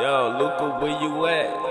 Yo, Luca, where you at?